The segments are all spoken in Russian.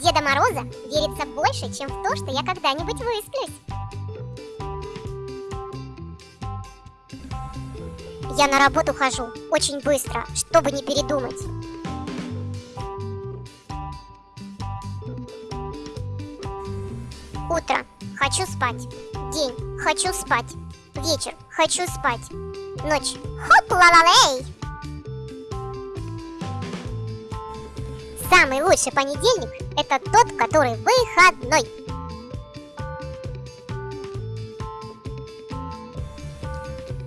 Деда Мороза верится больше, чем в то, что я когда-нибудь высплюсь. Я на работу хожу очень быстро, чтобы не передумать. Утро. Хочу спать. День. Хочу спать. Вечер. Хочу спать. Ночь. Хоп Самый лучший понедельник – это тот, который выходной.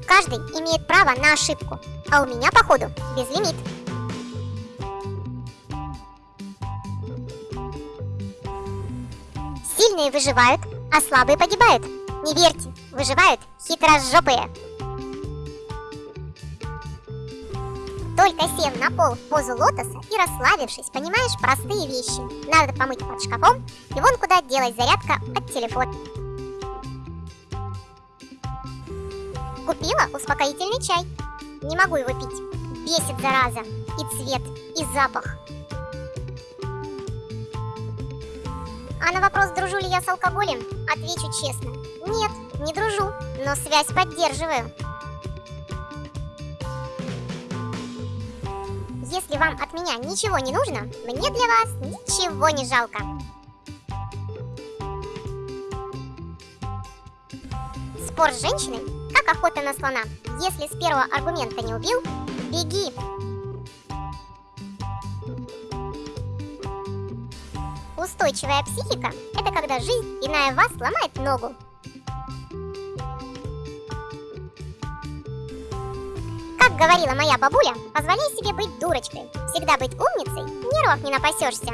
Каждый имеет право на ошибку, а у меня, походу, безлимит. Сильные выживают, а слабые погибают. Не верьте, выживают хитрожопые. Только сев на пол в позу лотоса и расслабившись, понимаешь простые вещи. Надо помыть под шкафом, и вон куда делать зарядка от телефона. Купила успокоительный чай. Не могу его пить. Бесит зараза. И цвет, и запах. А на вопрос, дружу ли я с алкоголем, отвечу честно. Нет, не дружу, но связь поддерживаю. Если вам от меня ничего не нужно, мне для вас ничего не жалко. Спор с женщиной, как охота на слона. Если с первого аргумента не убил, беги. Устойчивая психика – это когда жизнь, иная вас, ломает ногу. Как говорила моя бабуля, позволяй себе быть дурочкой. Всегда быть умницей, нервов не напасешься.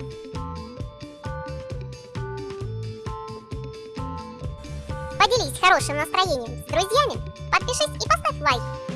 Поделись хорошим настроением с друзьями, подпишись и поставь лайк.